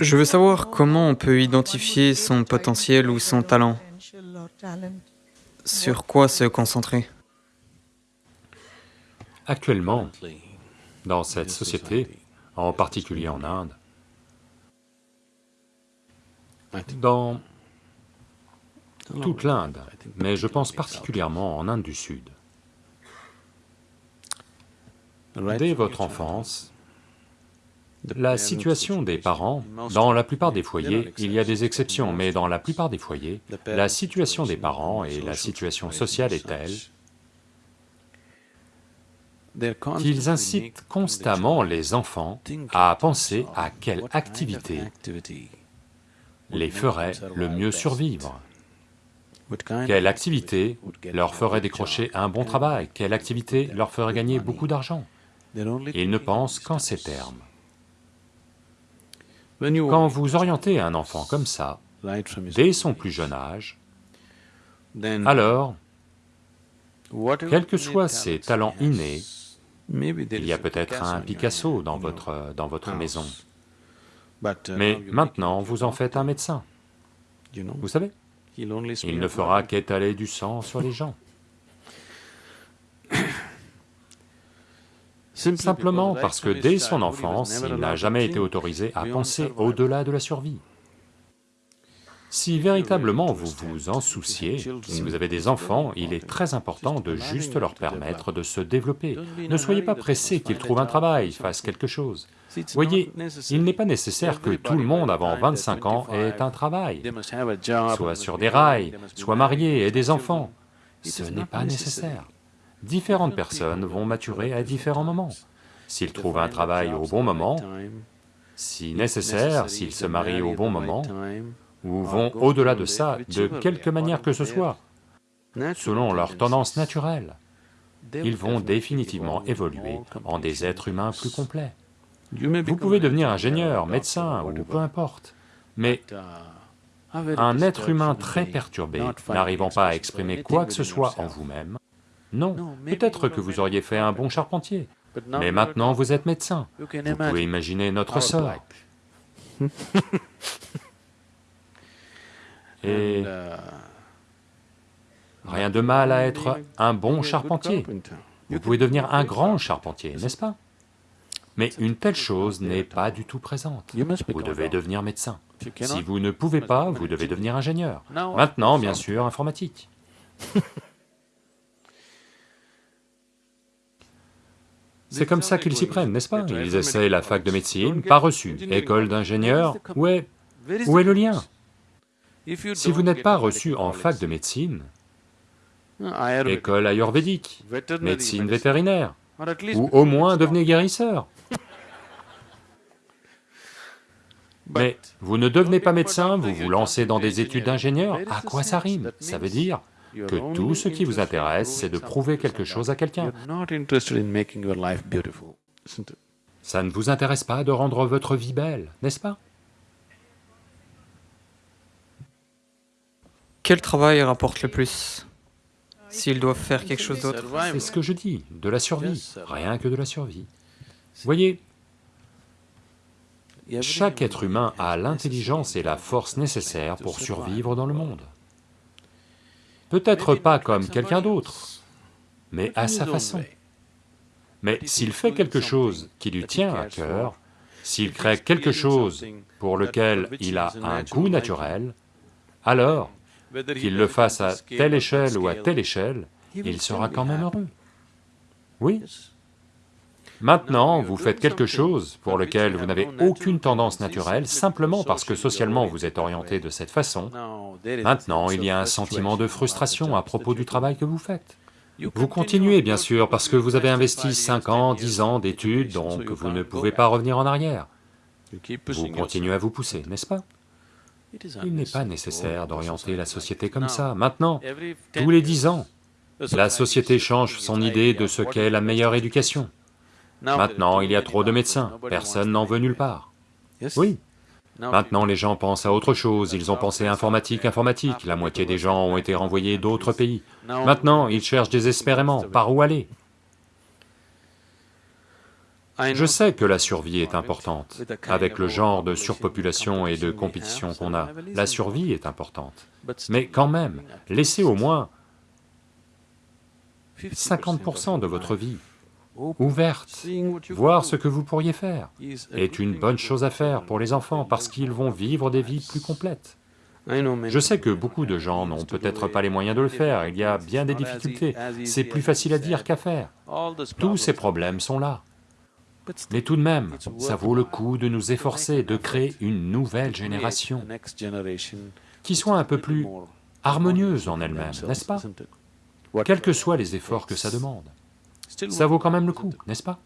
Je veux savoir comment on peut identifier son potentiel ou son talent. Sur quoi se concentrer? Actuellement, dans cette société, en particulier en Inde, dans toute l'Inde, mais je pense particulièrement en Inde du Sud. Dès votre enfance, la situation des parents, dans la plupart des foyers, il y a des exceptions, mais dans la plupart des foyers, la situation des parents et la situation sociale est telle qu'ils incitent constamment les enfants à penser à quelle activité les ferait le mieux survivre. Quelle activité leur ferait décrocher un bon travail, quelle activité leur ferait gagner beaucoup d'argent? Ils ne pensent qu'en ces termes. Quand vous orientez un enfant comme ça, dès son plus jeune âge, alors, quels que soient ses talents innés, il y a peut-être un Picasso dans votre, dans votre maison, mais maintenant vous en faites un médecin. Vous savez, il ne fera qu'étaler du sang sur les gens. Simplement parce que dès son enfance, il n'a jamais été autorisé à penser au-delà de la survie. Si véritablement vous vous en souciez, si vous avez des enfants, il est très important de juste leur permettre de se développer. Ne soyez pas pressés qu'ils trouvent un travail, fassent quelque chose. Voyez, il n'est pas nécessaire que tout le monde avant 25 ans ait un travail, soit sur des rails, soit marié, ait des enfants. Ce n'est pas nécessaire. Différentes personnes vont maturer à différents moments. S'ils trouvent un travail au bon moment, si nécessaire, s'ils se marient au bon moment, ou vont au-delà de ça, de quelque manière que ce soit, selon leur tendance naturelle, ils vont définitivement évoluer en des êtres humains plus complets. Vous pouvez devenir ingénieur, médecin, ou peu importe, mais un être humain très perturbé, n'arrivant pas à exprimer quoi que ce soit en vous-même, non, peut-être que vous auriez fait un bon charpentier, mais maintenant vous êtes médecin, vous pouvez imaginer notre sort. Et rien de mal à être un bon charpentier. Vous pouvez devenir un grand charpentier, n'est-ce pas? Mais une telle chose n'est pas du tout présente. Vous devez devenir médecin. Si vous ne pouvez pas, vous devez devenir ingénieur. Maintenant, bien sûr, informatique. C'est comme ça qu'ils s'y prennent, n'est-ce pas Ils essaient la fac de médecine, pas reçu, école d'ingénieur, où est... où est le lien si vous n'êtes pas reçu en fac de médecine, école ayurvédique, médecine vétérinaire, ou au moins devenez guérisseur. Mais vous ne devenez pas médecin, vous vous lancez dans des études d'ingénieur, à quoi ça rime Ça veut dire que tout ce qui vous intéresse, c'est de prouver quelque chose à quelqu'un. Ça ne vous intéresse pas de rendre votre vie belle, n'est-ce pas? Quel travail rapporte le plus S'ils doivent faire quelque chose d'autre? C'est ce que je dis, de la survie, rien que de la survie. Voyez, chaque être humain a l'intelligence et la force nécessaires pour survivre dans le monde. Peut-être pas comme quelqu'un d'autre, mais à sa façon. Mais s'il fait quelque chose qui lui tient à cœur, s'il crée quelque chose pour lequel il a un goût naturel, alors qu'il le fasse à telle échelle ou à telle échelle, il sera quand même heureux. Oui. Maintenant, vous faites quelque chose pour lequel vous n'avez aucune tendance naturelle, simplement parce que socialement vous êtes orienté de cette façon, maintenant il y a un sentiment de frustration à propos du travail que vous faites. Vous continuez bien sûr parce que vous avez investi 5 ans, 10 ans d'études, donc vous ne pouvez pas revenir en arrière. Vous continuez à vous pousser, n'est-ce pas? Il n'est pas nécessaire d'orienter la société comme ça. Maintenant, tous les dix ans, la société change son idée de ce qu'est la meilleure éducation. Maintenant, il y a trop de médecins, personne n'en veut nulle part. Oui. Maintenant, les gens pensent à autre chose, ils ont pensé informatique, informatique, la moitié des gens ont été renvoyés d'autres pays. Maintenant, ils cherchent désespérément par où aller. Je sais que la survie est importante. Avec le genre de surpopulation et de compétition qu'on a, la survie est importante. Mais quand même, laissez au moins 50% de votre vie ouverte, voir ce que vous pourriez faire, est une bonne chose à faire pour les enfants parce qu'ils vont vivre des vies plus complètes. Je sais que beaucoup de gens n'ont peut-être pas les moyens de le faire, il y a bien des difficultés, c'est plus facile à dire qu'à faire. Tous ces problèmes sont là. Mais tout de même, ça vaut le coup de nous efforcer de créer une nouvelle génération qui soit un peu plus harmonieuse en elle-même, n'est-ce pas? Quels que soient les efforts que ça demande. Ça vaut quand même le coup, n'est-ce pas?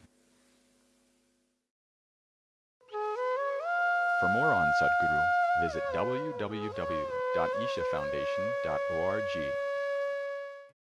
For more on Sadhguru, visit www.ishafoundation.org.